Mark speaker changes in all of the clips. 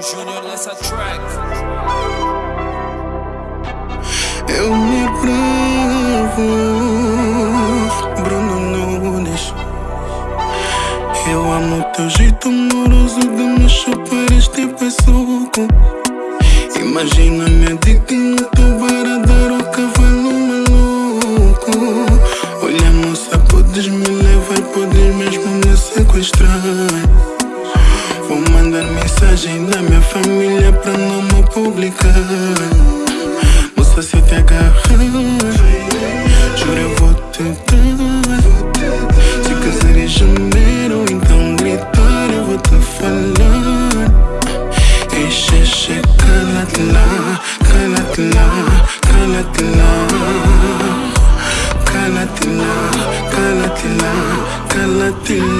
Speaker 1: Júnior nessa track. Eu me bravo, Bruno Nunes. Eu amo teu jeito amoroso de me chupar este pessoco. Imagina minha dica no teu dar o cavalo maluco. Olha, moça, podes me levar, podes mesmo me sequestrar. Vou mandar mensagem da minha família pra não me publicar. Se eu te agarrar Juro eu vou te dar. Se quiser em janeiro então gritar eu vou te falar. Ei xexe, cala-te lá, cala-te lá, cala-te lá Cala-te lá, cala-te lá, cala-te lá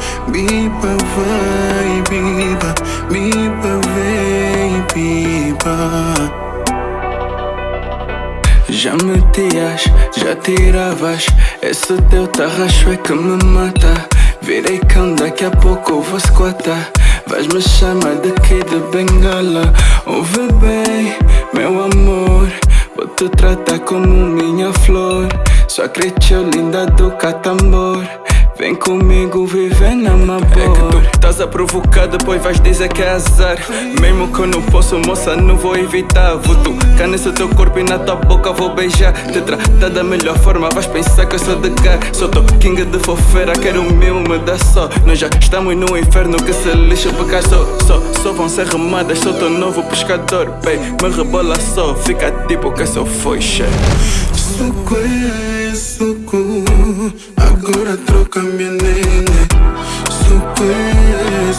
Speaker 1: biba vai, biba, biba vem, biba. Já metias, já tiravas. Esse teu tarracho é que me mata. Virei cão, daqui a pouco vou squatar Vais me chamar daqui de bengala. Ouve bem, meu amor. Vou te tratar como minha flor. Só cresceu linda do catambor Vem comigo viver na amor É que tu estás a provocar, depois vais dizer que é azar Mesmo que eu não posso, moça, não vou evitar. Vou tocar nesse teu corpo e na tua boca vou beijar. Te tratar da melhor forma, vais pensar que eu sou de cá. Sou teu king de fofeira, quero o meu, me dá só. Nós já estamos no inferno que se lixa porque só, só, só vão ser remadas Sou teu novo pescador, baby, me rebola só Fica tipo que só foi cheio suco Agora